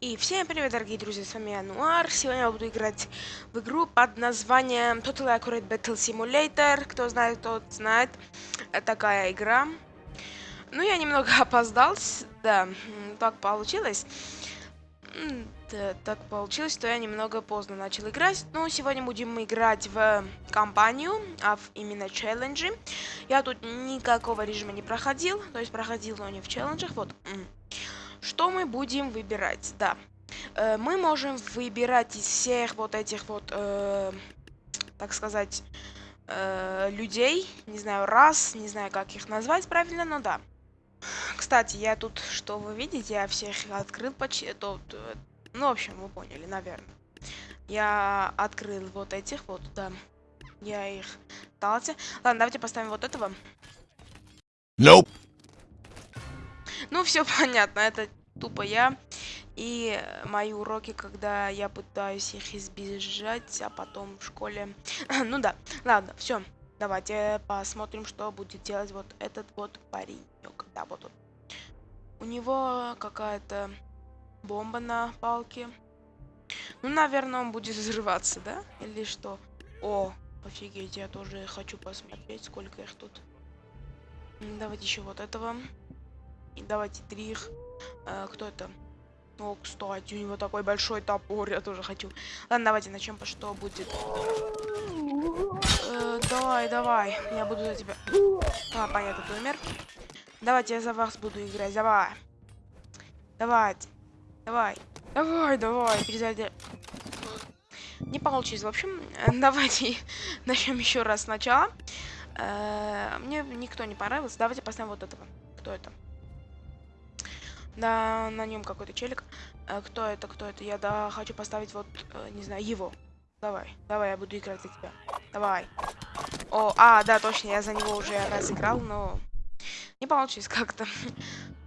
И всем привет, дорогие друзья, с вами Ануар. Сегодня я буду играть в игру под названием Total Accurate Battle Simulator. Кто знает, тот знает. Это такая игра. Ну, я немного опоздал. Да, так получилось. Да, так получилось, что я немного поздно начал играть. Но сегодня будем играть в компанию, а в именно челленджи. Я тут никакого режима не проходил. То есть проходил, но не в челленджах. Вот. Что мы будем выбирать? Да. Э, мы можем выбирать из всех вот этих вот, э, так сказать, э, людей. Не знаю, раз, не знаю, как их назвать правильно, но да. Кстати, я тут, что вы видите, я всех открыл почти. Тут, э, ну, в общем, вы поняли, наверное. Я открыл вот этих вот, да. Я их дался. Ладно, давайте поставим вот этого. Nope. Ну, все понятно, это тупо я. И мои уроки, когда я пытаюсь их избежать, а потом в школе... ну да, ладно, все. Давайте посмотрим, что будет делать вот этот вот паренек. Да, вот он. У него какая-то бомба на палке. Ну, наверное, он будет взрываться, да? Или что? О, офигеть, я тоже хочу посмотреть, сколько их тут. Давайте еще вот этого. И давайте три их. А, кто это? О, кстати, у него такой большой топор, я тоже хочу. Ладно, давайте начнем, по что будет. Э, давай, давай, я буду за тебя. А, понятно, ты умер. Давайте я за вас буду играть, давай. Давайте, давай, давай, давай, перезаряди. Не получилось. В общем, давайте начнем еще раз сначала. Э, мне никто не понравился. Давайте поставим вот этого. Кто это? Да, на нем какой-то челик. А, кто это, кто это? Я да хочу поставить вот, э, не знаю, его. Давай, давай, я буду играть за тебя. Давай. О, а, да, точно, я за него уже раз играл, но не получилось как-то.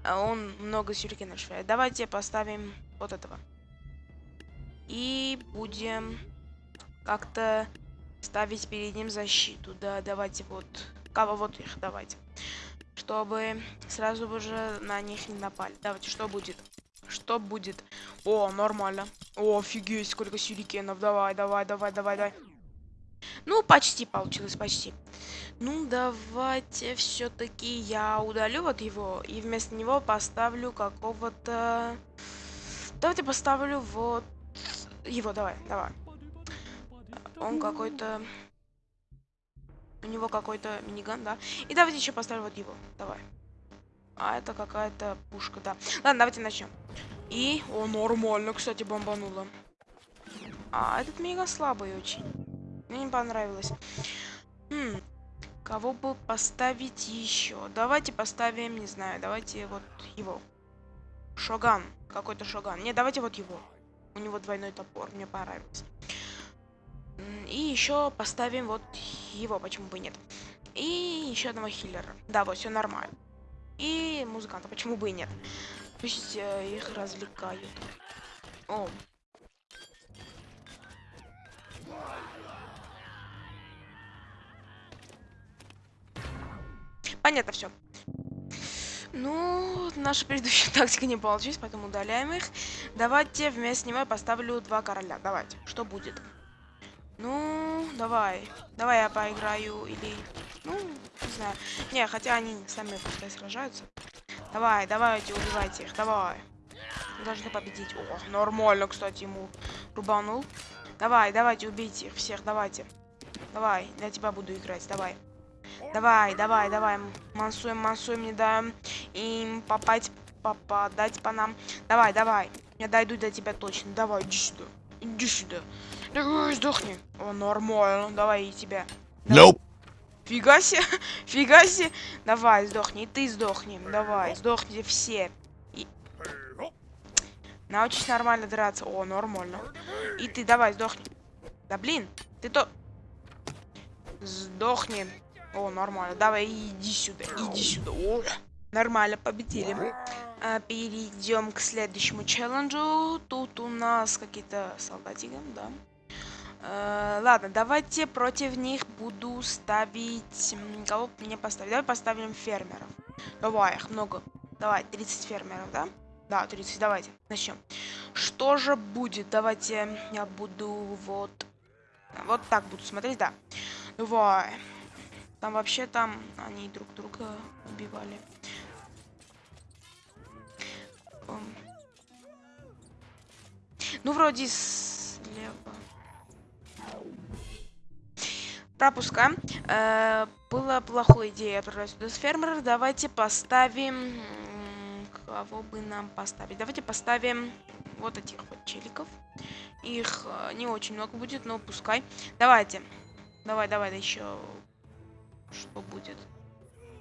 А он много сюрикенов швыряет. Давайте поставим вот этого. И будем как-то ставить перед ним защиту. Да, давайте вот. Кого вот их, давайте чтобы сразу уже на них не напали. Давайте, что будет? Что будет? О, нормально. О, офигеть, сколько сюрикенов. Давай, давай, давай, давай, давай. Ну, почти получилось, почти. Ну, давайте все-таки я удалю вот его и вместо него поставлю какого-то... Давайте поставлю вот его, давай, давай. Он какой-то... У него какой-то миниган, да. И давайте еще поставим вот его. Давай. А это какая-то пушка, да. Ладно, давайте начнем. И... О, нормально, кстати, бомбануло. А, этот мега слабый очень. Мне не понравилось. Хм, кого бы поставить еще? Давайте поставим, не знаю, давайте вот его. Шоган. Какой-то Шоган. Не, давайте вот его. У него двойной топор, мне понравилось. И еще поставим вот его, почему бы нет. И еще одного хиллера. Да, вот, все нормально. И музыканта, почему бы и нет. Пусть э, их развлекают. О. Понятно все. Ну, наша предыдущая тактика не получилась, поэтому удаляем их. Давайте вместо него я поставлю два короля. Давайте. Что будет? Ну, давай. Давай я поиграю или... Ну, не знаю. Не, хотя они сами пускай сражаются. Давай, давайте, убивайте их, давай. Мы должны победить. О, нормально, кстати, ему рубанул. Давай, давайте, убейте их всех, давайте. Давай, я тебя буду играть, давай. Давай, давай, давай. Мансуем, мансуем, не даем им попасть, попадать по нам. Давай, давай. Я дойду до тебя точно. Давай, иди сюда. Иди сюда. Давай, сдохни. О, нормально. Давай и тебя. Nope. Фига себе. Фига себе. Давай, сдохни. И ты сдохни. Давай, сдохните все. И... Научись нормально драться. О, нормально. И ты давай, сдохни. Да блин, ты то... Сдохни. О, нормально. Давай, иди сюда. Иди сюда. О, нормально, победили. А, перейдем к следующему челленджу. Тут у нас какие-то солдатики, да. А, ладно, давайте против них буду ставить... Кого мне поставить? Давай поставим фермеров. Давай, их много. Давай, 30 фермеров, да? Да, 30, давайте, начнем. Что же будет? Давайте я буду вот... Вот так буду смотреть, да. Давай. Там вообще там они друг друга убивали. Ом. Ну, вроде слева. Пропускаем. Э, была плохой идея отправлять сюда с фермера. Давайте поставим... Кого бы нам поставить? Давайте поставим вот этих вот челиков. Их э, не очень много будет, но пускай. Давайте. Давай, давай, да еще... Что будет?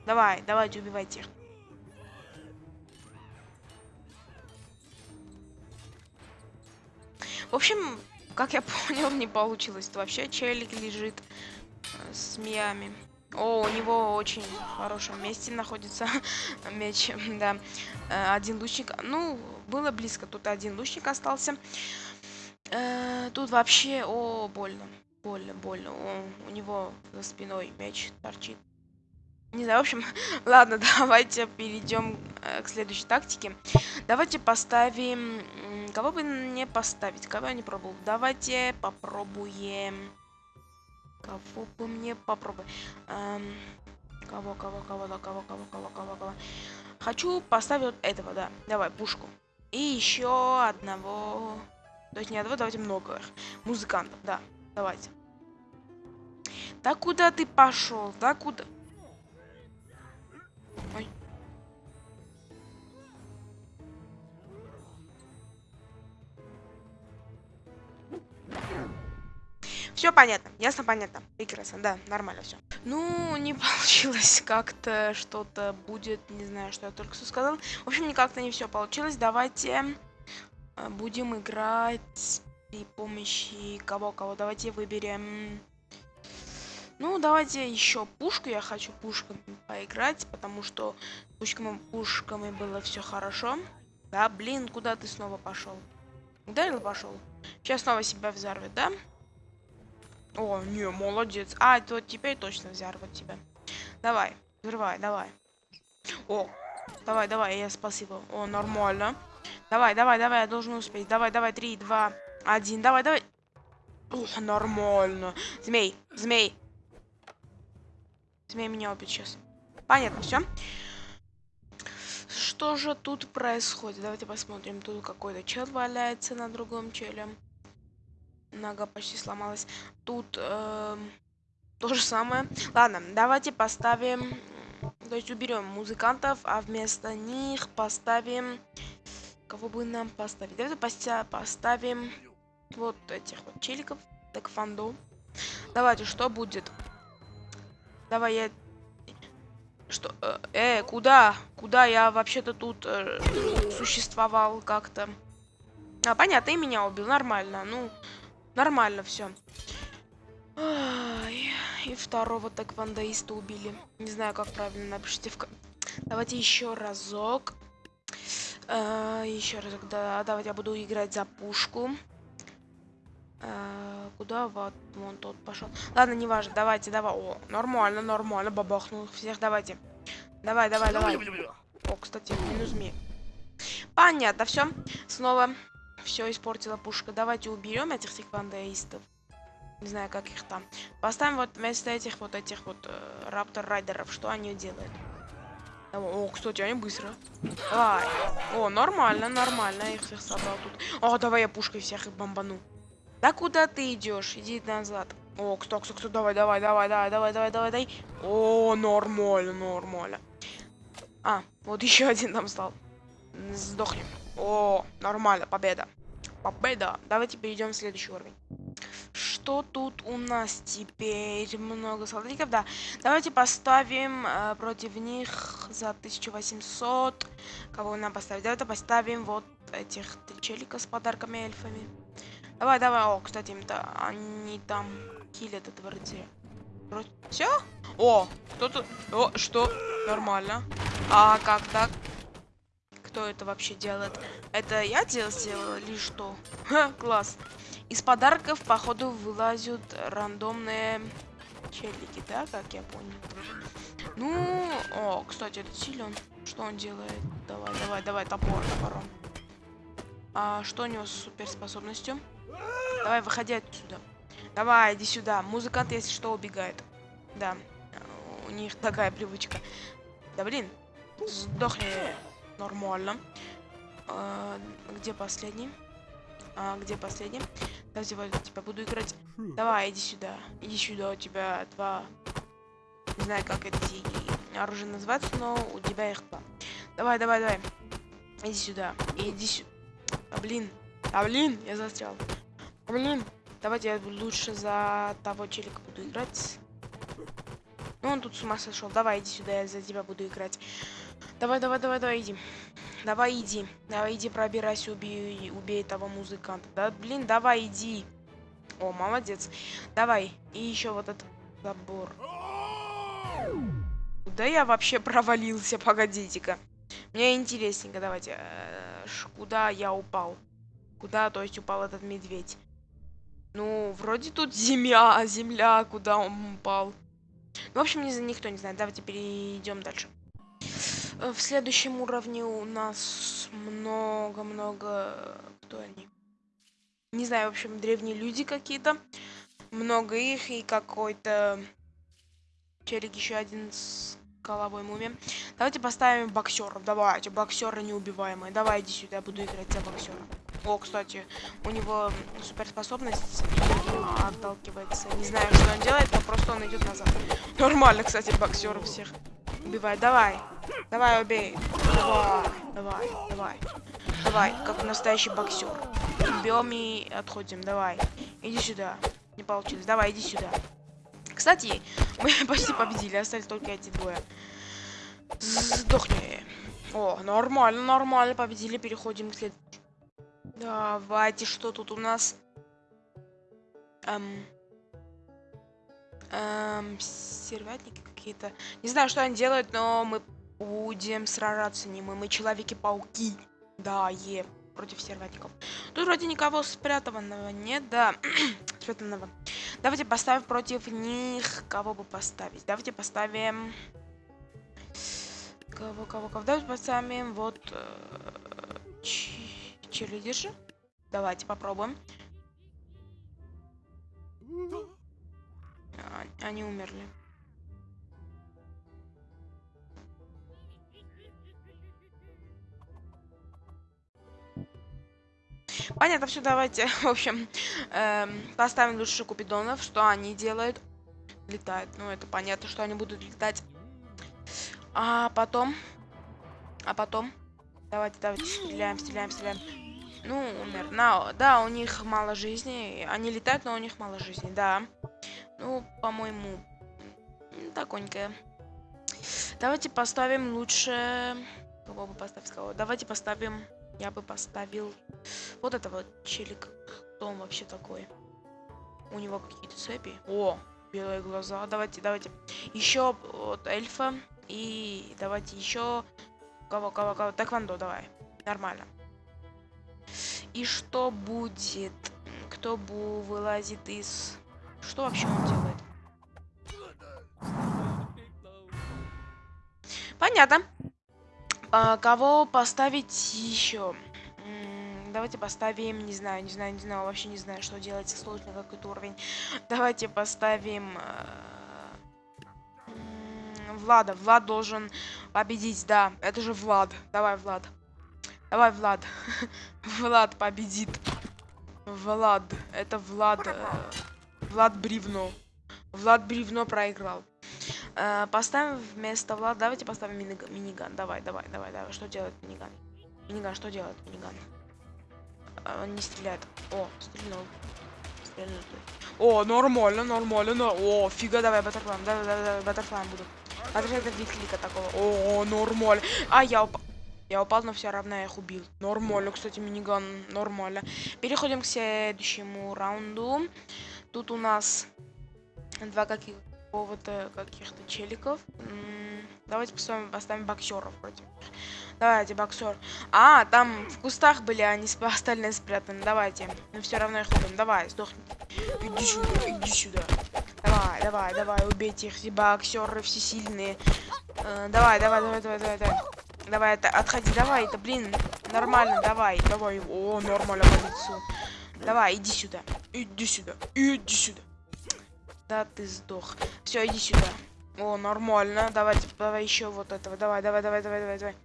Давай, давайте убивайте их. В общем, как я понял, не получилось. Вообще челик лежит с миями. О, у него очень в хорошем месте находится меч, да. Э, Один лучник, ну, было близко, тут один лучник остался. Э, Тут вообще, о, больно, больно, больно. О, у него за спиной меч торчит. Не знаю, в общем, ладно, давайте перейдем э, к следующей тактике. Давайте поставим... Кого бы не поставить? Кого я не пробовал? Давайте попробуем... Кого бы мне попробовать? Эм, кого, кого, кого, кого, кого, кого, кого, кого? Хочу поставить вот этого, да. Давай, пушку. И еще одного... То есть не одного, давайте много. их. Музыкантов, да. Давайте. Да куда ты пошел? Да куда? Ой. Все понятно, ясно, понятно. Прекрасно, да, нормально все. Ну, не получилось как-то что-то будет, не знаю, что я только что сказал. В общем, никак-то не все получилось. Давайте э, будем играть при помощи кого-кого. Давайте выберем... Ну, давайте еще пушку. Я хочу пушками поиграть, потому что пушками, пушками было все хорошо. Да, блин, куда ты снова пошел? Ударил пошел? Сейчас снова себя взорвет, да? О, не, молодец. А, то теперь точно взорвет тебя. Давай, взрывай, давай. О, давай, давай, я спасибо. О, нормально. Давай, давай, давай, я должен успеть. Давай, давай, три, два, один. Давай, давай. Ух, нормально. Змей, змей. Змей меня убит сейчас. Понятно, все. Что же тут происходит? Давайте посмотрим. Тут какой-то чел валяется на другом челе. Нога почти сломалась. Тут эм, то же самое. Ладно, давайте поставим... То есть уберем музыкантов, а вместо них поставим... Кого бы нам поставить? Давайте поста- поставим вот этих вот челиков. Тэквондо. Давайте, что будет? Давай я... Что? Э, э, куда? Куда я вообще-то тут э, существовал как-то? А, понятно, и меня убил. Нормально. Ну, нормально все. И второго тэквондоиста убили. Не знаю, как правильно напишите в... Давайте еще разок. Э, еще разок, да. Давайте я буду играть за пушку. Э, куда вот вон тот пошел? Ладно, неважно. Давайте, давай. О, нормально, нормально. Бабахнул всех. Давайте. Давай, давай, давай. О, кстати, минус змей. Понятно, все. Снова все испортила пушка. Давайте уберем этих секвандеистов. Не знаю, как их там. Поставим вот вместо этих вот этих вот э, раптор-райдеров. Что они делают? О, кстати, они быстро. Давай. О, нормально, нормально. Я их всех собрал тут. О, давай я пушкой всех их бомбану. Да куда ты идешь? Иди назад. О, кто, кто, кто, давай, давай, давай, давай, давай, давай, давай, дай. О, нормально, нормально. А, вот еще один там стал. Сдохнем. О, нормально, победа. Победа. Давайте перейдем в следующий уровень. Что тут у нас теперь? Много солдатиков, да. Давайте поставим э, против них за 1800. Кого нам поставить? Давайте поставим вот этих челика с подарками эльфами. Давай, давай. О, кстати, им-то они там киллят этого рыцаря. Все? О, кто-то... О, что? Нормально. А как так? Кто это вообще делает? Это я делал сделал или что? Ха, класс. Из подарков, походу, вылазят рандомные челики, да, как я понял? Ну, о, кстати, этот силен. Что он делает? Давай, давай, давай, топор, топором. А что у него с суперспособностью? Давай, выходи отсюда. Давай, иди сюда. Музыкант, если что, убегает. Да, у них такая привычка. Да блин, сдохни нормально. А, где последний? А, где последний? Давайте вот тебя буду играть. Давай, иди сюда. Иди сюда, у тебя два... Не знаю, как эти оружия называются, но у тебя их два. Давай, давай, давай. Иди сюда. Иди сюда. А, блин. А, блин, я застрял. А, блин. Давайте я лучше за того челика буду играть. Ну, он тут с ума сошел. Давай, иди сюда, я за тебя буду играть. Давай, давай, давай, давай, иди. Давай, иди. Давай, иди, пробирайся, убей, убей того музыканта. Да, блин, давай, иди. О, молодец. Давай. И еще вот этот забор. Куда я вообще провалился? Погодите-ка. Мне интересненько, давайте. Э, куда я упал? Куда, то есть, упал этот медведь? Ну, вроде тут земля, земля, куда он упал. Ну, в общем, никто не знает. Давайте перейдем дальше. Э, в следующем уровне у нас много-много... Кто они? Не знаю, в общем, древние люди какие-то. Много их и какой-то... Челик еще один с головой муми. Давайте поставим боксеров. Давайте, боксеры неубиваемые. Давай, иди сюда, я буду играть за боксера. О, кстати, у него суперспособность отталкивается. Не знаю, что он делает, но просто он идет назад. Нормально, кстати, боксер всех убивает. Давай, давай, убей. Давай, давай, давай. Давай, как настоящий боксер. Бьем и отходим. Давай, иди сюда. Не получилось. Давай, иди сюда. Кстати, мы почти победили. Остались только эти двое. Сдохни. О, нормально, нормально. Победили. Переходим к следующему. Давайте, что тут у нас? Эм, эм, сервятники какие-то. Не знаю, что они делают, но мы будем сражаться не мы. Мы Человеки-пауки. Да, е, против сервятников. Тут вроде никого спрятанного нет, да. спрятанного. Давайте поставим против них. Кого бы поставить? Давайте поставим... Кого, кого, кого? Давайте поставим вот... Э. Давайте попробуем. А, они умерли. Понятно, все, давайте, в общем, эм, поставим лучше купидонов, что они делают. Летают, ну это понятно, что они будут летать. А потом, а потом, давайте, давайте, стреляем, стреляем, стреляем. Ну, умер. На, да, у них мало жизни. Они летают, но у них мало жизни, да. Ну, по-моему, таконько. Давайте поставим лучше... Кого бы поставить? Кого? Давайте поставим... Я бы поставил... Вот этого челик. Кто он вообще такой? У него какие-то цепи. О, белые глаза. Давайте, давайте. Еще вот эльфа. И давайте еще... Кого, кого, кого? Тэквондо, давай. Нормально. И что будет? Кто бы вылазит из... Что вообще он делает? Понятно. А, кого поставить еще? Давайте поставим, не знаю, не знаю, не знаю, вообще не знаю, что делать, сложный какой-то уровень. Давайте поставим... Э, Влада. Влад должен победить, да. Это же Влад. Давай, Влад. Давай, Влад. Влад победит. Влад. Это Влад. Э, Влад Бревно. Влад Бревно проиграл. Э, поставим вместо Влада. Давайте поставим миниган. миниган. Давай, давай, давай, давай. Что делает миниган? Миниган, что делает миниган? Э, он не стреляет. О, стрельнул. Стрельнул. О, нормально, нормально. Но... О, фига, давай, баттерфлайм. Давай, давай, давай, баттерфлайм буду. Баттерфлайм это клика такого. О, нормально. А, я упал. Я упал, но все равно я их убил. Нормально, кстати, миниган. Нормально. Переходим к следующему раунду. Тут у нас два каких какого-то каких-то челиков. Давайте поставим, поставим боксеров против. Давайте, боксер. А, там в кустах были, они остальные спрятаны. Давайте. Но все равно их убьем. Давай, сдохни. Иди сюда, иди сюда. Давай, давай, давай, убейте их. Все боксеры все сильные. Э, давай, давай, давай, давай, давай, давай. Давай, это, отходи, давай, это, блин, Нормально, давай, давай. О, нормально по лицу. Давай, иди сюда. Иди сюда. Иди сюда. Да ты сдох. Все, иди сюда. О, нормально. Давайте, давай еще вот этого. Давай, давай, давай, давай, давай, давай.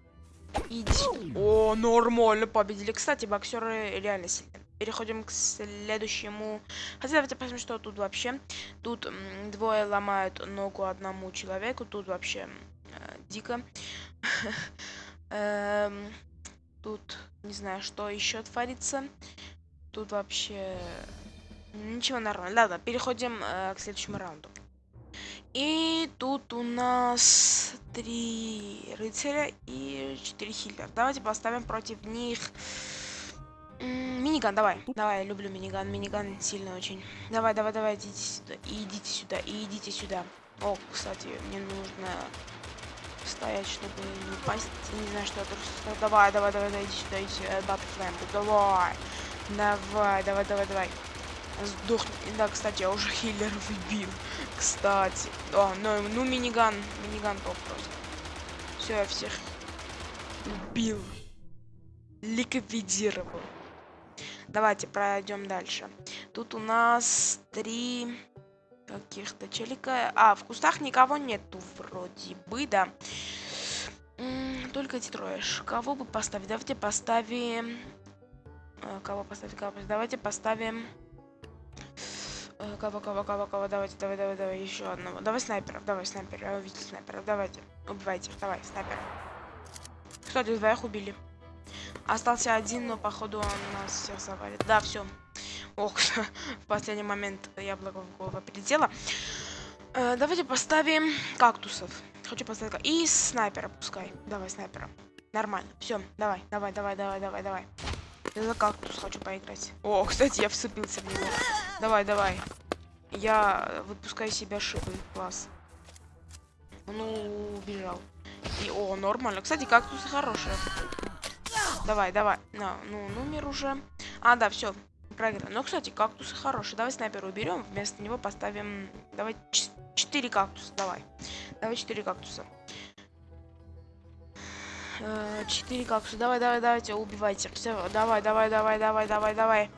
Иди. О, нормально победили. Кстати, боксеры реально сильные. Переходим к следующему. Хотя давайте посмотрим, что тут вообще. Тут двое ломают ногу одному человеку. Тут вообще э, дико. Эм, тут не знаю, что еще творится. Тут вообще ничего нормально. Ладно, переходим э, к следующему раунду. И тут у нас три рыцаря и четыре хиллера. Давайте поставим против них миниган, давай. Давай, я люблю миниган. Миниган сильный очень. Давай, давай, давай, идите сюда. И идите сюда, и идите сюда. О, кстати, мне нужно стоять, чтобы не упасть. Не знаю, что это. Давай, давай, давай, давай, иди сюда, иди сюда. Баттлфлэм, давай. Давай, давай, давай, давай. Сдохни. Да, кстати, я уже хиллер выбил. Кстати. О, ну, ну миниган. Миниган топ просто. Все, я всех убил. Ликвидировал. Давайте пройдем дальше. Тут у нас три каких-то челика. А, в кустах никого нету вроде бы, да. Только эти трое. Кого бы поставить? Давайте поставим... Э, кого поставить? Кого поставить? Давайте поставим... Э, кого, кого, кого, кого? Давайте, давай, давай, давай, еще одного. Давай снайперов, давай снайперов. Я увидел снайперов. Давайте, убивайте их. Давай, снайперов. Кстати, двоих убили. Остался один, но походу он нас всех завалит. Да, все. Ох, в последний момент яблоко в голову прилетело. Э, давайте поставим кактусов. Хочу поставить... И снайпера пускай. Давай, снайпера. Нормально. Все, давай, давай, давай, давай, давай, давай. Я за кактус хочу поиграть. О, кстати, я вцепился в него. Давай, давай. Я выпускаю себя шипы. Класс. Ну, убежал. И, о, нормально. Кстати, кактусы хорошие. Давай, давай. На, ну, номер уже. А, да, все. Проиграли. Ну, кстати, кактусы хорошие. Давай снайпера уберем. Вместо него поставим... Давай 4 кактуса. Давай. Давай 4 кактуса. 4 кактуса. Давай, давай, давайте, убивайте. Все, давай, давай, давай, давай, давай, давай.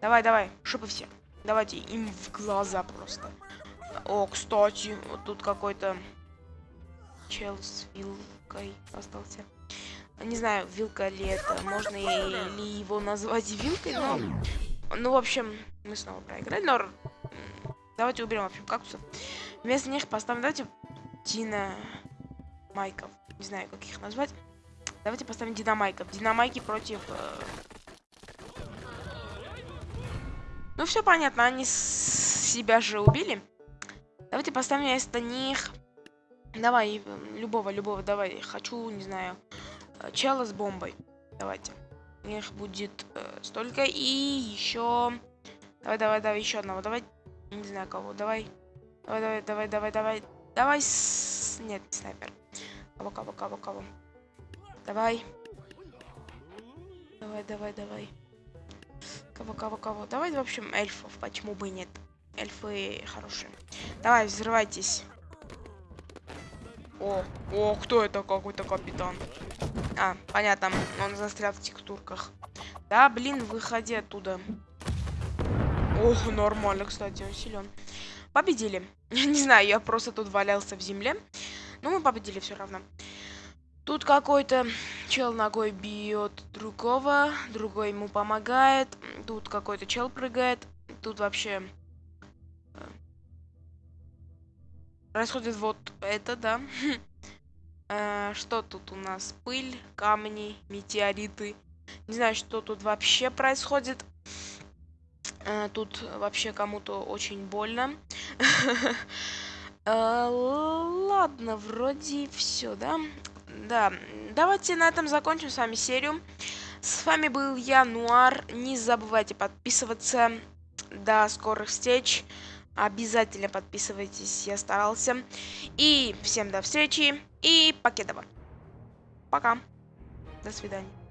Давай, давай. Шипы все. Давайте им в глаза просто. О, кстати, вот тут какой-то чел с вилкой остался не знаю, вилка ли это, можно ли его назвать вилкой, но... Ну, в общем, мы снова проиграли, но... Давайте уберем, в общем, кактусов. Вместо них поставим, давайте, Дина Майков. Не знаю, как их назвать. Давайте поставим Динамайков. Динамайки против... Э... Ну, все понятно, они себя же убили. Давайте поставим вместо них... Давай, любого, любого, давай. Хочу, не знаю, Э, чела с бомбой. Давайте. Их будет э, столько. И еще... Давай, давай, давай, еще одного. Давай, не знаю кого. Давай. Давай, давай, давай, давай, давай. Давай с... Нет, снайпер. Кого, кого, кого, кого. Давай. Давай, давай, давай. Кого, кого, кого. Давай, в общем, эльфов. Почему бы и нет? Эльфы хорошие. Давай, взрывайтесь. О, о, кто это какой-то капитан? А, понятно, он застрял в текстурках. Да, блин, выходи оттуда. Ох, нормально, кстати, он силен. Победили. Не знаю, я просто тут валялся в земле. Но мы победили все равно. Тут какой-то чел ногой бьет другого, другой ему помогает. Тут какой-то чел прыгает. Тут вообще э, происходит вот это, да. Э, что тут у нас? Пыль, камни, метеориты. Не знаю, что тут вообще происходит. Э, тут вообще кому-то очень больно. Ладно, вроде все, да? Да, давайте на этом закончим с вами серию. С вами был я, Нуар. Не забывайте подписываться. До скорых встреч. Обязательно подписывайтесь, я старался. И всем до встречи. И покедова. Пока. До свидания.